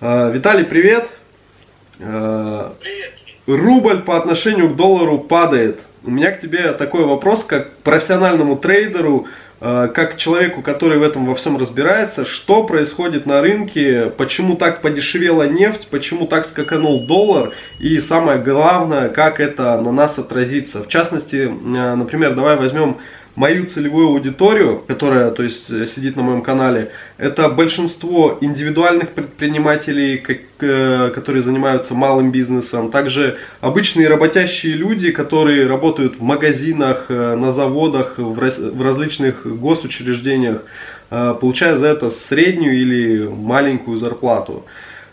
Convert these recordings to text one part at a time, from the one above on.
Э, Виталий, привет. Э, Привет. Рубль по отношению к доллару падает. У меня к тебе такой вопрос, как профессиональному трейдеру, э, как человеку, который в этом во всем разбирается, что происходит на рынке, почему так подешевела нефть, почему так скаканул доллар и самое главное, как это на нас отразится. В частности, например, давай возьмем мою целевую аудиторию, которая то есть, э, сидит на моем канале, это большинство индивидуальных предпринимателей, как, э, которые занимаются малым бизнесом, также обычные работящие люди, которые работают в магазинах, э, на заводах, в, раз, в различных госучреждениях, э, получая за это среднюю или маленькую зарплату.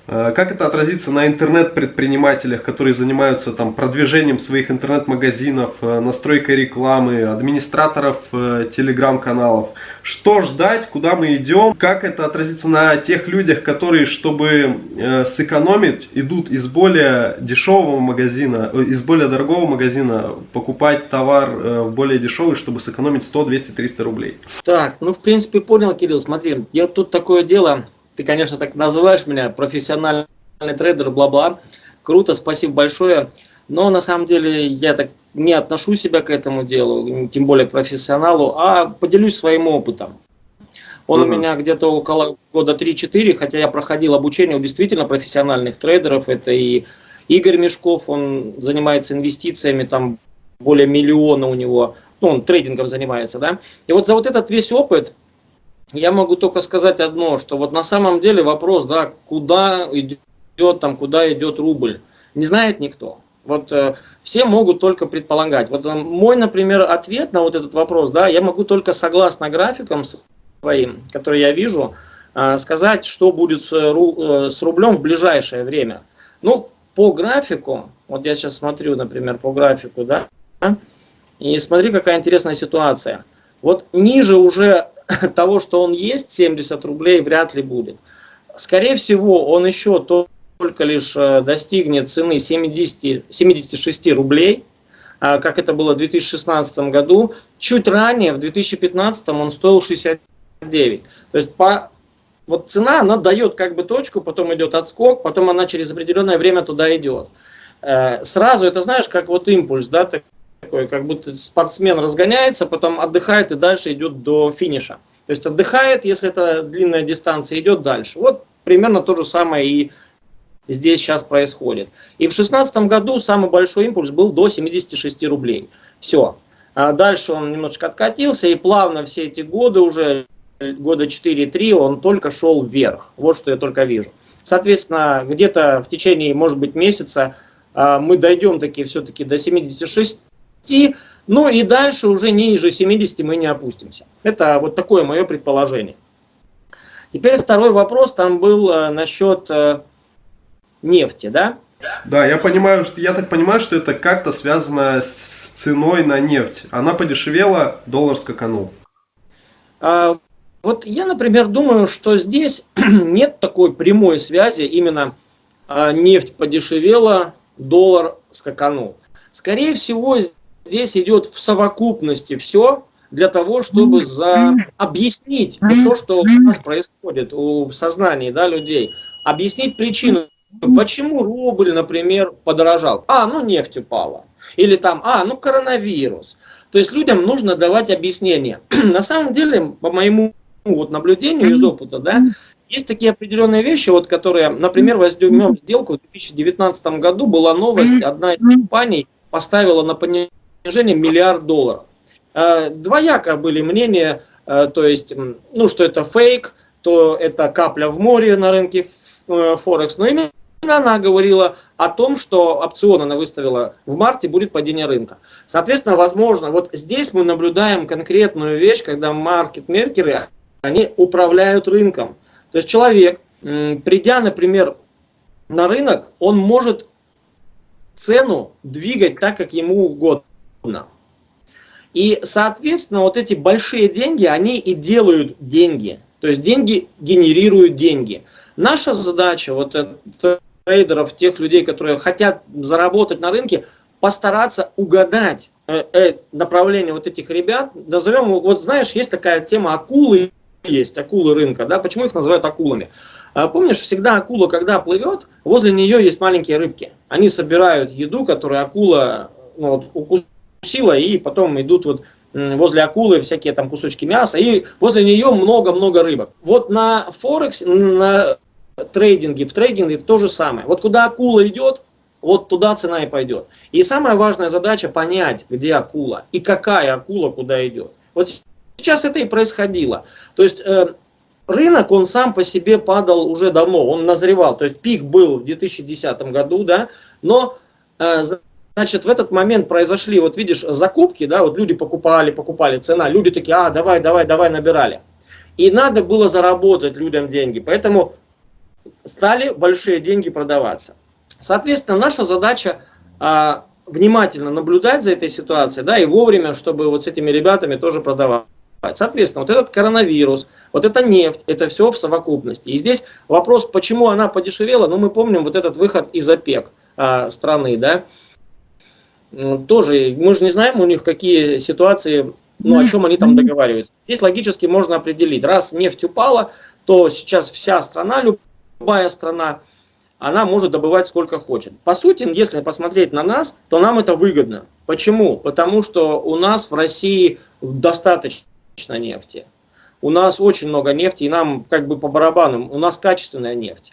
Э, как это отразится на интернет-предпринимателях, которые занимаются там, продвижением своих интернет-магазинов, э, настройкой рекламы, администраторов э, телеграм-каналов? Что ждать, куда мы идем? Как это отразится на тех людях, которые, чтобы сэкономить, идут из более дешевого магазина, из более дорогого магазина покупать товар в более дешевый, чтобы сэкономить 100, 200, 300 рублей? Так, ну в принципе понял, Кирилл, смотри, я тут такое дело ты, конечно, так называешь меня, профессиональный трейдер, бла-бла. Круто, спасибо большое. Но на самом деле я так не отношу себя к этому делу, тем более к профессионалу, а поделюсь своим опытом. Он угу. у меня где-то около года 3-4, хотя я проходил обучение у действительно профессиональных трейдеров. Это и Игорь Мешков, он занимается инвестициями, там более миллиона у него, ну, он трейдингом занимается, да. И вот за вот этот весь опыт я могу только сказать одно, что вот на самом деле вопрос, да, куда идет там, куда идет рубль, не знает никто. Вот э, все могут только предполагать. Вот э, мой, например, ответ на вот этот вопрос, да, я могу только согласно графикам своим, которые я вижу, э, сказать, что будет с, э, с рублем в ближайшее время. Ну, по графику, вот я сейчас смотрю, например, по графику, да, и смотри, какая интересная ситуация. Вот ниже уже того, что он есть, 70 рублей вряд ли будет. Скорее всего, он еще только лишь э, достигнет цены 70, 76 рублей, а, как это было в 2016 году. Чуть ранее, в 2015 он стоил 69. То есть по, вот цена, она дает как бы точку, потом идет отскок, потом она через определенное время туда идет. Э, сразу это знаешь, как вот импульс, да, такой, как будто спортсмен разгоняется, потом отдыхает и дальше идет до финиша. То есть отдыхает, если это длинная дистанция, идет дальше. Вот примерно то же самое и здесь сейчас происходит. И в 2016 году самый большой импульс был до 76 рублей. Все. А дальше он немножечко откатился, и плавно все эти годы, уже года 4-3, он только шел вверх. Вот что я только вижу. Соответственно, где-то в течение, может быть, месяца а, мы дойдем таки все-таки до 76 ну и дальше уже ниже 70 мы не опустимся. Это вот такое мое предположение. Теперь второй вопрос там был э, насчет э, нефти, да? Да, я понимаю, я так понимаю, что это как-то связано с ценой на нефть. Она подешевела, доллар скаканул. А, вот я, например, думаю, что здесь нет такой прямой связи, именно а, нефть подешевела, доллар скаканул. Скорее всего, здесь идет в совокупности все для того, чтобы за... объяснить то, что у нас происходит в сознании да, людей. Объяснить причину, почему рубль, например, подорожал. А, ну нефть упала. Или там, а, ну коронавирус. То есть людям нужно давать объяснение. На самом деле, по моему вот, наблюдению из опыта, да, есть такие определенные вещи, вот, которые, например, возьмем сделку в 2019 году, была новость, одна из компаний поставила на понижение снижение миллиард долларов. Э, двояко были мнения, э, то есть, ну, что это фейк, то это капля в море на рынке э, Форекс, но именно она говорила о том, что опцион она выставила в марте, будет падение рынка. Соответственно, возможно, вот здесь мы наблюдаем конкретную вещь, когда маркет-меркеры, они управляют рынком. То есть человек, придя, например, на рынок, он может цену двигать так, как ему угодно трудно. И, соответственно, вот эти большие деньги, они и делают деньги. То есть деньги генерируют деньги. Наша задача, вот трейдеров, тех людей, которые хотят заработать на рынке, постараться угадать э, э, направление вот этих ребят. Назовем, вот знаешь, есть такая тема акулы, есть акулы рынка, да, почему их называют акулами? А помнишь, всегда акула, когда плывет, возле нее есть маленькие рыбки. Они собирают еду, которую акула ну, вот, укусила, и потом идут вот возле акулы всякие там кусочки мяса, и возле нее много-много рыбок. Вот на Форекс, на трейдинге, в трейдинге то же самое. Вот куда акула идет, вот туда цена и пойдет. И самая важная задача понять, где акула и какая акула куда идет. Вот сейчас это и происходило. То есть э, рынок, он сам по себе падал уже давно, он назревал. То есть пик был в 2010 году, да, но э, Значит, в этот момент произошли, вот видишь, закупки, да, вот люди покупали, покупали, цена, люди такие, а, давай, давай, давай, набирали. И надо было заработать людям деньги, поэтому стали большие деньги продаваться. Соответственно, наша задача а, внимательно наблюдать за этой ситуацией, да, и вовремя, чтобы вот с этими ребятами тоже продавать. Соответственно, вот этот коронавирус, вот эта нефть, это все в совокупности. И здесь вопрос, почему она подешевела, ну мы помним вот этот выход из ОПЕК а, страны, да, тоже, мы же не знаем у них какие ситуации, ну, о чем они там договариваются. Здесь логически можно определить, раз нефть упала, то сейчас вся страна, любая страна, она может добывать сколько хочет. По сути, если посмотреть на нас, то нам это выгодно. Почему? Потому что у нас в России достаточно нефти. У нас очень много нефти, и нам как бы по барабанам, у нас качественная нефть.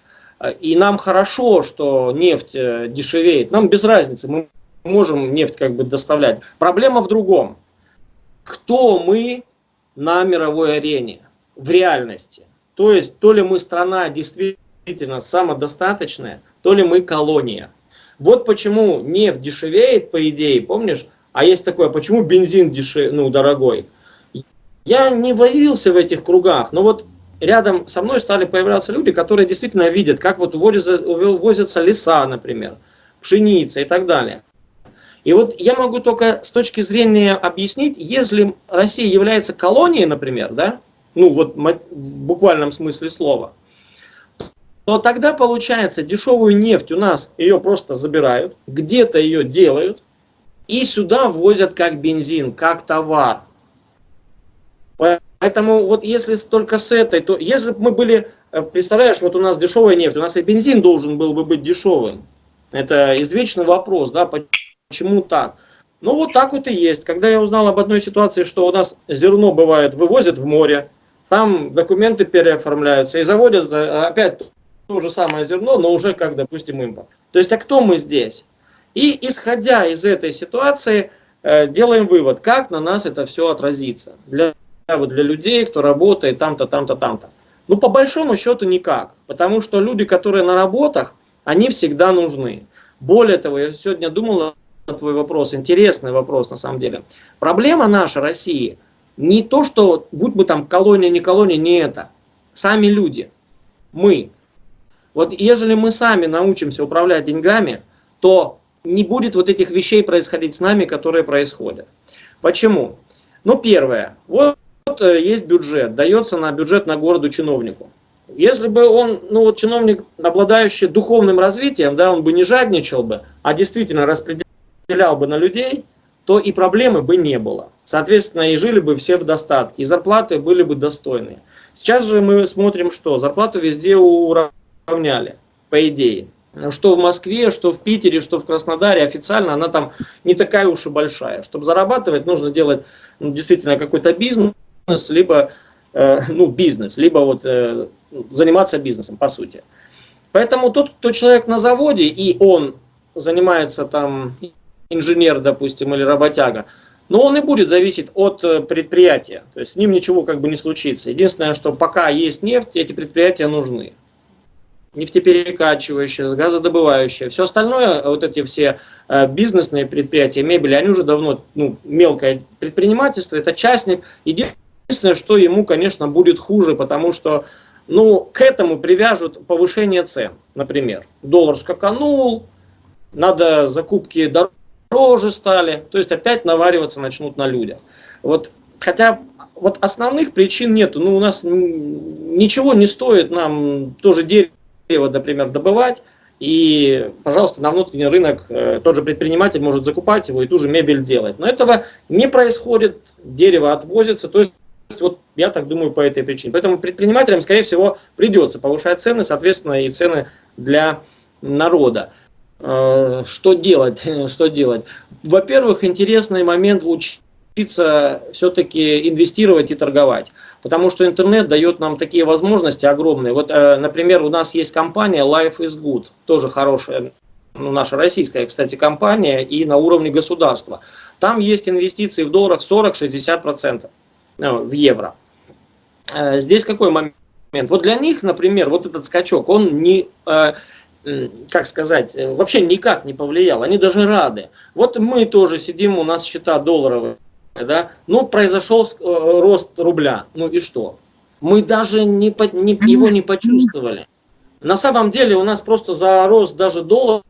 И нам хорошо, что нефть э, дешевеет. Нам без разницы, мы можем нефть как бы доставлять. Проблема в другом. Кто мы на мировой арене в реальности? То есть, то ли мы страна действительно самодостаточная, то ли мы колония. Вот почему нефть дешевеет, по идее, помнишь? А есть такое, почему бензин дешев, ну, дорогой? Я не варился в этих кругах, но вот рядом со мной стали появляться люди, которые действительно видят, как вот увозятся, увозятся леса, например, пшеница и так далее. И вот я могу только с точки зрения объяснить, если Россия является колонией, например, да, ну вот в буквальном смысле слова, то тогда получается дешевую нефть у нас ее просто забирают, где-то ее делают и сюда возят как бензин, как товар. Поэтому вот если только с этой, то если бы мы были, э, представляешь, вот у нас дешевая нефть, у нас и бензин должен был бы быть дешевым. Это извечный вопрос, да, Почему так? Ну вот так вот и есть. Когда я узнал об одной ситуации, что у нас зерно бывает вывозят в море, там документы переоформляются и заводят опять то же самое зерно, но уже как, допустим, импорт. То есть, а кто мы здесь? И исходя из этой ситуации, э, делаем вывод, как на нас это все отразится. Для, вот для людей, кто работает там-то, там-то, там-то. Ну, по большому счету никак. Потому что люди, которые на работах, они всегда нужны. Более того, я сегодня думал на твой вопрос, интересный вопрос на самом деле. Проблема наша, России, не то, что будь бы там колония, не колония, не это. Сами люди, мы. Вот ежели мы сами научимся управлять деньгами, то не будет вот этих вещей происходить с нами, которые происходят. Почему? Ну, первое. Вот, э, есть бюджет, дается на бюджет на городу чиновнику. Если бы он, ну вот чиновник, обладающий духовным развитием, да, он бы не жадничал бы, а действительно распределял разделял бы на людей, то и проблемы бы не было. Соответственно, и жили бы все в достатке, и зарплаты были бы достойные. Сейчас же мы смотрим, что зарплату везде уравняли, по идее. Что в Москве, что в Питере, что в Краснодаре, официально она там не такая уж и большая. Чтобы зарабатывать, нужно делать ну, действительно какой-то бизнес, либо э, ну, бизнес, либо вот, э, заниматься бизнесом, по сути. Поэтому тот, кто человек на заводе, и он занимается там инженер, допустим, или работяга, но он и будет зависеть от э, предприятия. То есть с ним ничего как бы не случится. Единственное, что пока есть нефть, эти предприятия нужны. Нефтеперекачивающие, газодобывающие. Все остальное, вот эти все э, бизнесные предприятия, мебели, они уже давно ну, мелкое предпринимательство, это частник. Единственное, что ему, конечно, будет хуже, потому что ну, к этому привяжут повышение цен. Например, доллар скаканул, надо закупки дорог дороже стали, то есть опять навариваться начнут на людях. Вот, хотя вот основных причин нету, ну у нас ничего не стоит нам тоже дерево, например, добывать, и, пожалуйста, на внутренний рынок э, тот же предприниматель может закупать его и ту же мебель делать. Но этого не происходит, дерево отвозится, то есть вот я так думаю по этой причине. Поэтому предпринимателям, скорее всего, придется повышать цены, соответственно, и цены для народа. Э, что делать? Что делать? Во-первых, интересный момент учиться все-таки инвестировать и торговать. Потому что интернет дает нам такие возможности огромные. Вот, э, например, у нас есть компания Life is Good, тоже хорошая, ну, наша российская, кстати, компания, и на уровне государства. Там есть инвестиции в долларах 40-60% э, в евро. Здесь какой момент? Вот для них, например, вот этот скачок, он не как сказать, э, вообще никак не повлиял. Они даже рады. Вот мы тоже сидим, у нас счета долларовые, да, ну, произошел э, рост рубля, ну и что? Мы даже не, не, его не почувствовали. На самом деле у нас просто за рост даже доллара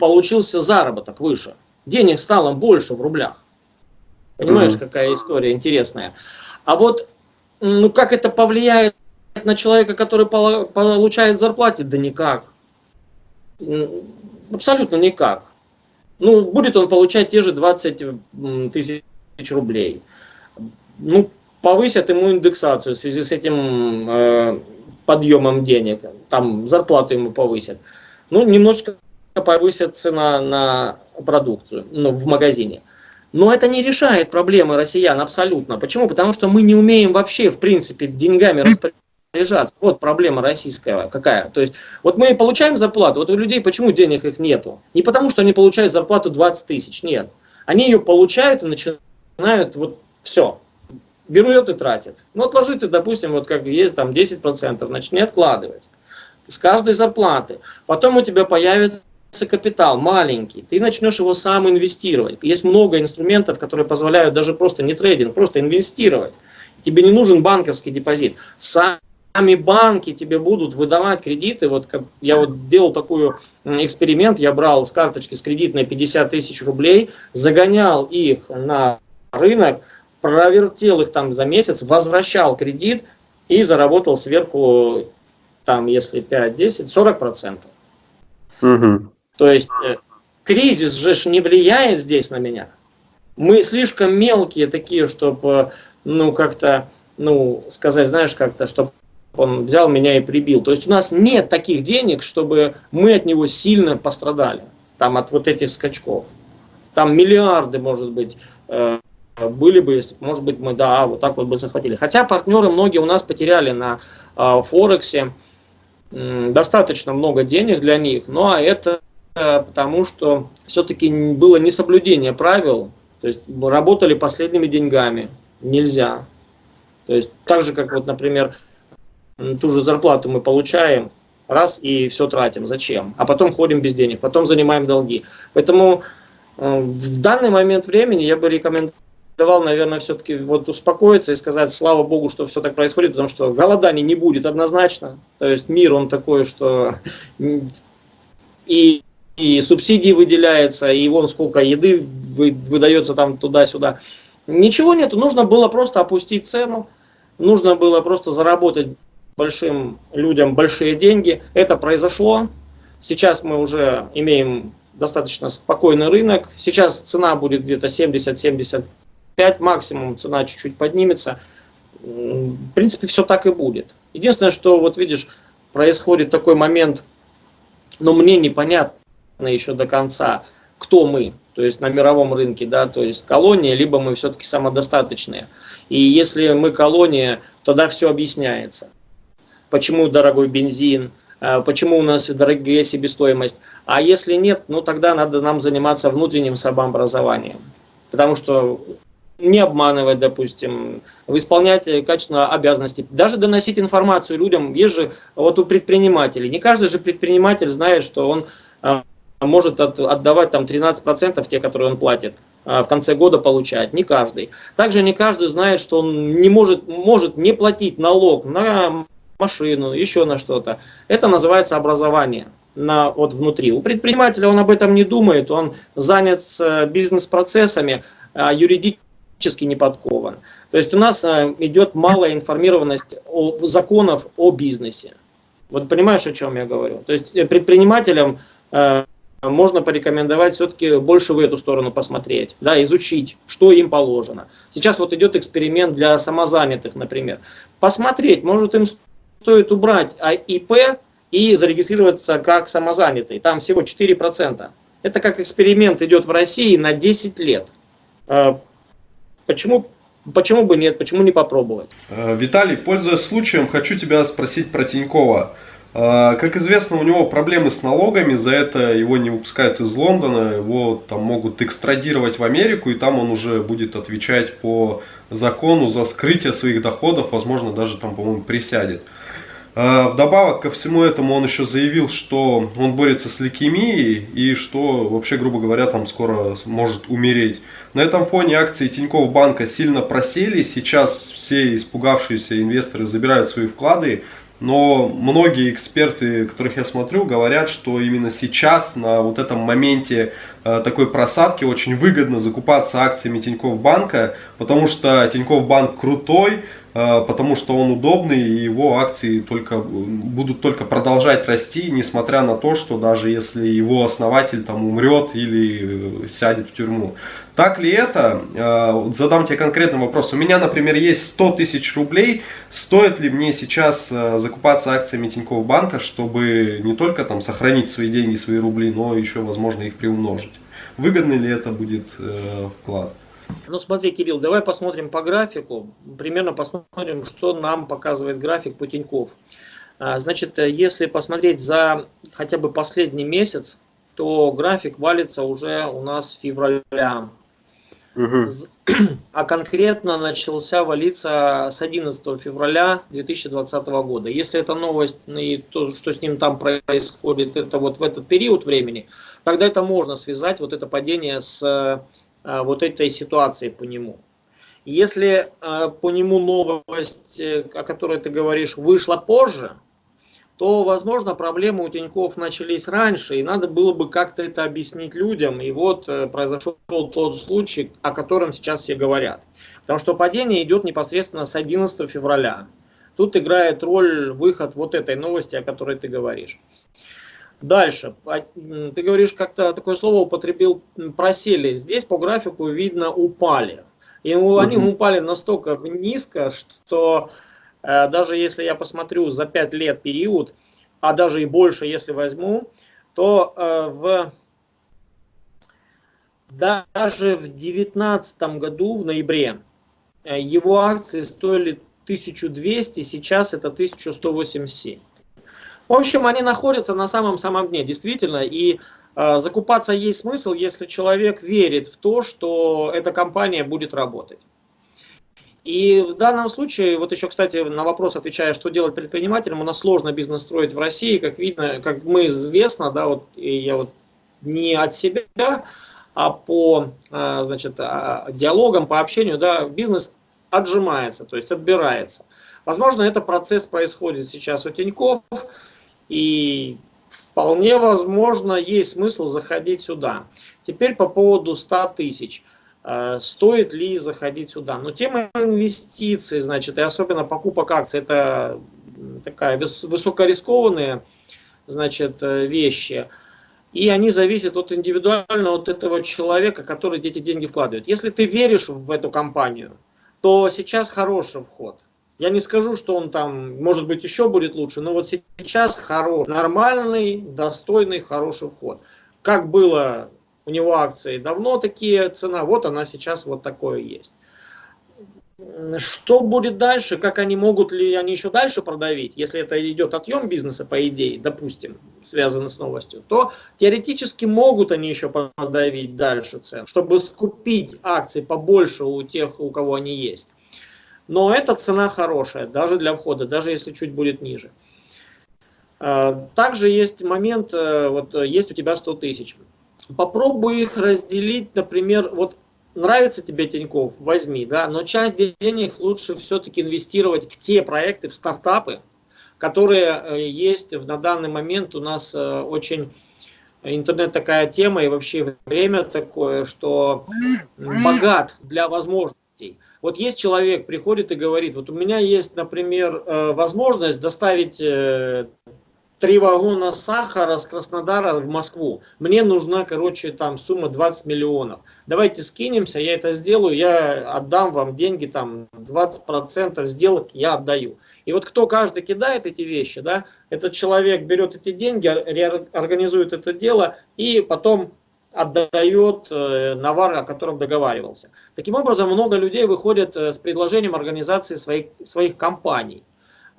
получился заработок выше. Денег стало больше в рублях. Понимаешь, какая история интересная. А вот, ну как это повлияет на человека, который получает зарплате? Да никак. Абсолютно никак. Ну, будет он получать те же 20 тысяч рублей. Ну, повысят ему индексацию в связи с этим э, подъемом денег. Там зарплату ему повысят. Ну, немножко повысят цена на продукцию ну, в магазине. Но это не решает проблемы россиян абсолютно. Почему? Потому что мы не умеем вообще, в принципе, деньгами распоряжаться лежат. Вот проблема российская какая. То есть, вот мы получаем зарплату, вот у людей почему денег их нету? Не потому, что они получают зарплату 20 тысяч, нет. Они ее получают и начинают, вот, все, берут и тратят. Ну, отложи ты, допустим, вот как есть там 10%, начни откладывать с каждой зарплаты. Потом у тебя появится капитал маленький, ты начнешь его сам инвестировать. Есть много инструментов, которые позволяют даже просто не трейдинг, просто инвестировать. Тебе не нужен банковский депозит. Сам сами банки тебе будут выдавать кредиты. Вот как я вот делал такой эксперимент, я брал с карточки с кредитной 50 тысяч рублей, загонял их на рынок, провертел их там за месяц, возвращал кредит и заработал сверху, там, если 5-10, 40 процентов. Угу. То есть э, кризис же не влияет здесь на меня. Мы слишком мелкие такие, чтобы, ну, как-то, ну, сказать, знаешь, как-то, чтобы он взял меня и прибил. То есть у нас нет таких денег, чтобы мы от него сильно пострадали, там от вот этих скачков. Там миллиарды, может быть, э, были бы, если, может быть, мы, да, вот так вот бы захватили. Хотя партнеры многие у нас потеряли на э, Форексе достаточно много денег для них, но это потому, что все-таки было несоблюдение правил, то есть работали последними деньгами, нельзя. То есть так же, как вот, например, ту же зарплату мы получаем, раз и все тратим. Зачем? А потом ходим без денег, потом занимаем долги. Поэтому э, в данный момент времени я бы рекомендовал, наверное, все-таки вот успокоиться и сказать, слава богу, что все так происходит, потому что голоданий не будет однозначно. То есть мир он такой, что и, и субсидии выделяются, и вон сколько еды выдается там туда-сюда. Ничего нету, нужно было просто опустить цену, нужно было просто заработать большим людям большие деньги. Это произошло. Сейчас мы уже имеем достаточно спокойный рынок. Сейчас цена будет где-то 70-75, максимум цена чуть-чуть поднимется. В принципе, все так и будет. Единственное, что вот видишь, происходит такой момент, но мне непонятно еще до конца, кто мы, то есть на мировом рынке, да, то есть колония, либо мы все-таки самодостаточные. И если мы колония, тогда все объясняется почему дорогой бензин, а, почему у нас дорогая себестоимость. А если нет, ну тогда надо нам заниматься внутренним самообразованием. Потому что не обманывать, допустим, исполнять качественно обязанности, даже доносить информацию людям. Есть же вот у предпринимателей. Не каждый же предприниматель знает, что он а, может отдавать там 13% те, которые он платит в конце года получать. Не каждый. Также не каждый знает, что он не может, может не платить налог на машину, еще на что-то. Это называется образование на, вот внутри. У предпринимателя он об этом не думает, он занят э, бизнес-процессами, а юридически не подкован. То есть у нас э, идет малая информированность о, законов о бизнесе. Вот понимаешь, о чем я говорю? То есть э, предпринимателям можно порекомендовать все-таки больше в эту сторону посмотреть, да, изучить, что им положено. Сейчас вот идет эксперимент для самозанятых, например. Посмотреть, может им стоит убрать ИП и зарегистрироваться как самозанятый. Там всего 4%. Это как эксперимент идет в России на 10 лет. А, почему, почему бы нет, почему не попробовать? Э, Виталий, пользуясь случаем, хочу тебя спросить про Тинькова. А, как известно, у него проблемы с налогами, за это его не выпускают из Лондона, его там могут экстрадировать в Америку, и там он уже будет отвечать по закону за скрытие своих доходов, возможно, даже там, по-моему, присядет. А, вдобавок ко всему этому он еще заявил, что он борется с лейкемией и что вообще, грубо говоря, там скоро может умереть. На этом фоне акции Тинькофф банка сильно просели, сейчас все испугавшиеся инвесторы забирают свои вклады, но многие эксперты, которых я смотрю, говорят, что именно сейчас, на вот этом моменте э, такой просадки, очень выгодно закупаться акциями Тинькофф Банка, потому что Тинькофф Банк крутой, потому что он удобный, и его акции только, будут только продолжать расти, несмотря на то, что даже если его основатель там умрет или сядет в тюрьму. Так ли это? Э, задам тебе конкретный вопрос. У меня, например, есть 100 тысяч рублей. Стоит ли мне сейчас э, закупаться акциями Тинькофф банка, чтобы не только там сохранить свои деньги, свои рубли, но еще, возможно, их приумножить? Выгодный ли это будет э, вклад? Ну смотри, Кирилл, давай посмотрим по графику. Примерно посмотрим, что нам показывает график по Тинькофф. А, значит, если посмотреть за хотя бы последний месяц, то график валится уже у нас февраля. А конкретно начался валиться с 11 февраля 2020 года. Если эта новость ну, и то, что с ним там происходит, это вот в этот период времени, тогда это можно связать, вот это падение с а, вот этой ситуацией по нему. Если а, по нему новость, э, о которой ты говоришь, вышла позже, то, возможно, проблемы у Тиньков начались раньше, и надо было бы как-то это объяснить людям. И вот э, произошел тот случай, о котором сейчас все говорят. Потому что падение идет непосредственно с 11 февраля. Тут играет роль выход вот этой новости, о которой ты говоришь. Дальше. Ты говоришь, как-то такое слово употребил, просели. Здесь по графику видно упали. И они упали настолько низко, что Э, даже если я посмотрю за 5 лет период, а даже и больше, если возьму, то э, в, даже в 2019 году, в ноябре, э, его акции стоили 1200, сейчас это 1187. В общем, они находятся на самом-самом дне, действительно, и э, закупаться есть смысл, если человек верит в то, что эта компания будет работать. И в данном случае, вот еще, кстати, на вопрос отвечая, что делать предпринимателям, у нас сложно бизнес строить в России, как видно, как мы известно, да, вот я вот не от себя, а по, а, значит, а, диалогам, по общению, да, бизнес отжимается, то есть отбирается. Возможно, это процесс происходит сейчас у Тиньков, и вполне возможно, есть смысл заходить сюда. Теперь по поводу 100 тысяч. Э, стоит ли заходить сюда. Но тема инвестиций, значит, и особенно покупок акций, это такая высокорискованные значит, э, вещи. И они зависят от индивидуально от этого человека, который эти деньги вкладывает. Если ты веришь в эту компанию, то сейчас хороший вход. Я не скажу, что он там, может быть, еще будет лучше, но вот сейчас хороший, нормальный, достойный, хороший вход. Как было у него акции давно такие цена, вот она сейчас вот такое есть. Что будет дальше, как они могут ли они еще дальше продавить, если это идет отъем бизнеса, по идее, допустим, связано с новостью, то теоретически могут они еще продавить дальше цен, чтобы скупить акции побольше у тех, у кого они есть. Но эта цена хорошая, даже для входа, даже если чуть будет ниже. А, также есть момент, э, вот есть у тебя 100 тысяч попробуй их разделить, например, вот нравится тебе Тиньков, возьми, да, но часть денег лучше все-таки инвестировать в те проекты, в стартапы, которые э, есть на данный момент у нас э, очень интернет такая тема и вообще время такое, что богат для возможностей. Вот есть человек, приходит и говорит, вот у меня есть, например, э, возможность доставить три вагона сахара с Краснодара в Москву. Мне нужна, короче, там сумма 20 миллионов. Давайте скинемся, я это сделаю, я отдам вам деньги, там 20% сделок я отдаю. И вот кто каждый кидает эти вещи, да, этот человек берет эти деньги, организует это дело и потом отдает э, навар, о котором договаривался. Таким образом, много людей выходят э, с предложением организации своих, своих компаний.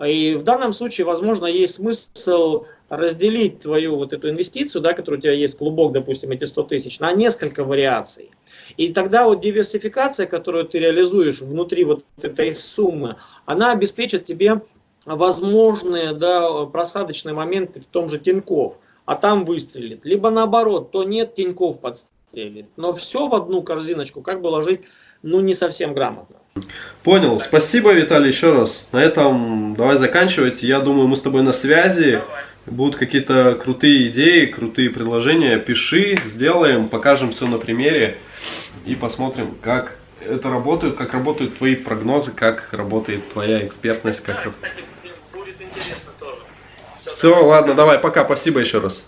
И в данном случае, возможно, есть смысл разделить твою вот эту инвестицию, да, которая у тебя есть, клубок, допустим, эти 100 тысяч, на несколько вариаций. И тогда вот диверсификация, которую ты реализуешь внутри вот этой суммы, она обеспечит тебе возможные да, просадочные моменты в том же Тинькофф, а там выстрелит. Либо наоборот, то нет, Тинькофф подстрелит. Но все в одну корзиночку как бы ложить, ну, не совсем грамотно. Понял. Спасибо, Виталий, еще раз. На этом давай заканчивать. Я думаю, мы с тобой на связи. Давай. Будут какие-то крутые идеи, крутые предложения. Пиши, сделаем, покажем все на примере и посмотрим, как это работает, как работают твои прогнозы, как работает твоя экспертность. Как... Да, кстати, будет интересно тоже. Все, все ладно, давай, пока, спасибо еще раз.